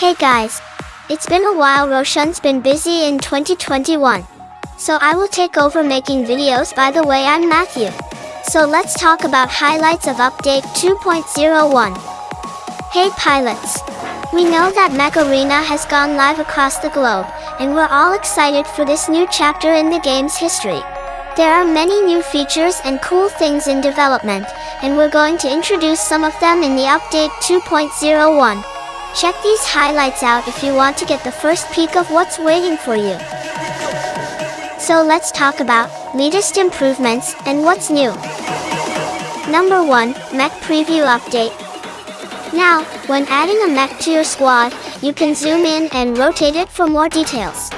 Hey guys! It's been a while Roshan's been busy in 2021. So I will take over making videos by the way I'm Matthew. So let's talk about highlights of update 2.01. Hey pilots! We know that Mech Arena has gone live across the globe, and we're all excited for this new chapter in the game's history. There are many new features and cool things in development, and we're going to introduce some of them in the update 2.01. Check these highlights out if you want to get the first peek of what's waiting for you. So let's talk about latest improvements and what's new. Number 1, Mech Preview Update. Now, when adding a mech to your squad, you can zoom in and rotate it for more details.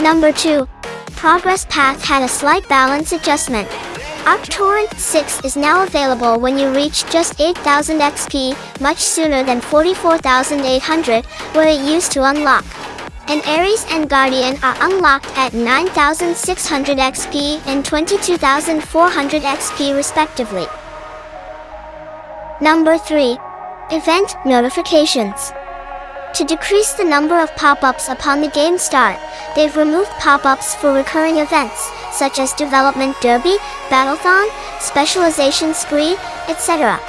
Number 2, progress path had a slight balance adjustment. ArcTorrent 6 is now available when you reach just 8000 XP, much sooner than 44800, where it used to unlock. And Ares and Guardian are unlocked at 9600 XP and 22400 XP respectively. Number 3. Event Notifications to decrease the number of pop-ups upon the game start, they've removed pop-ups for recurring events, such as Development Derby, Battlethon, Specialization Spree, etc.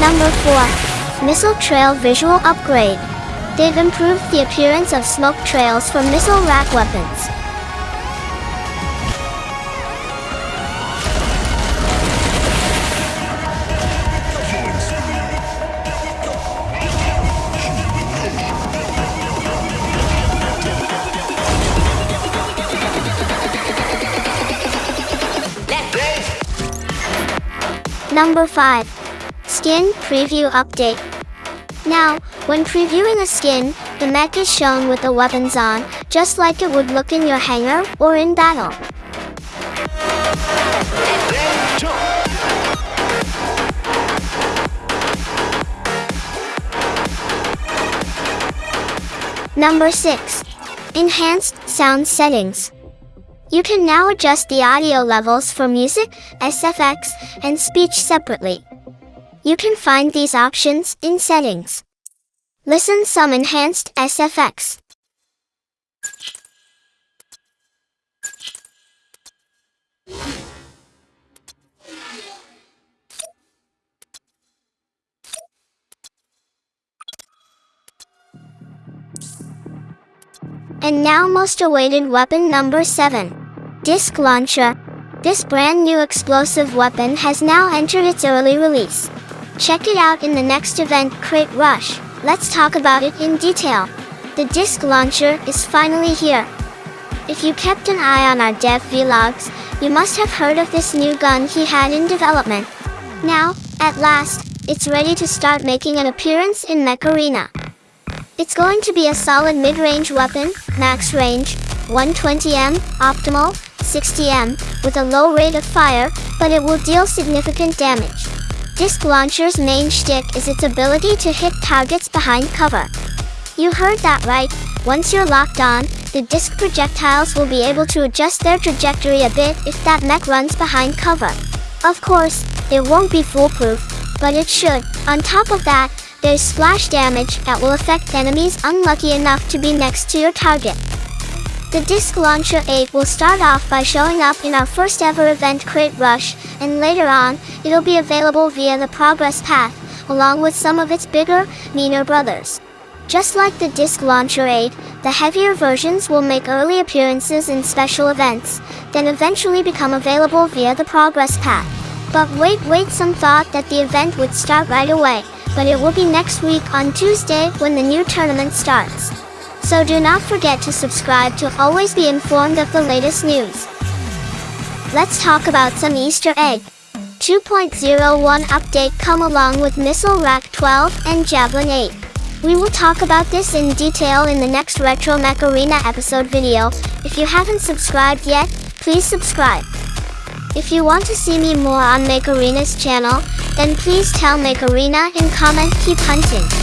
Number 4. Missile Trail Visual Upgrade. They've improved the appearance of smoke trails for missile rack weapons. Number 5. Skin Preview Update. Now, when previewing a skin, the mech is shown with the weapons on, just like it would look in your hangar or in battle. Number 6. Enhanced Sound Settings. You can now adjust the audio levels for music, SFX, and speech separately. You can find these options in Settings. Listen some enhanced SFX. And now most awaited weapon number 7. Disc Launcher. This brand new explosive weapon has now entered its early release. Check it out in the next event Crate Rush. Let's talk about it in detail. The Disc Launcher is finally here. If you kept an eye on our dev vlogs, you must have heard of this new gun he had in development. Now, at last, it's ready to start making an appearance in Mech Arena. It's going to be a solid mid-range weapon, max range, 120M, optimal, 60M, with a low rate of fire, but it will deal significant damage. Disc Launcher's main shtick is its ability to hit targets behind cover. You heard that right, once you're locked on, the disc projectiles will be able to adjust their trajectory a bit if that mech runs behind cover. Of course, it won't be foolproof, but it should. On top of that, there's splash damage that will affect enemies unlucky enough to be next to your target. The Disc Launcher 8 will start off by showing up in our first ever event Crate Rush, and later on, it'll be available via the Progress Path, along with some of its bigger, meaner brothers. Just like the Disc Launcher 8, the heavier versions will make early appearances in special events, then eventually become available via the Progress Path. But wait wait some thought that the event would start right away, but it will be next week on Tuesday when the new tournament starts. So do not forget to subscribe to always be informed of the latest news. Let's talk about some Easter egg. 2.01 update come along with Missile Rack 12 and Javelin 8. We will talk about this in detail in the next Retro Mech Arena episode video. If you haven't subscribed yet, please subscribe. If you want to see me more on Make Arena's channel, then please tell Make Arena in comment keep hunting.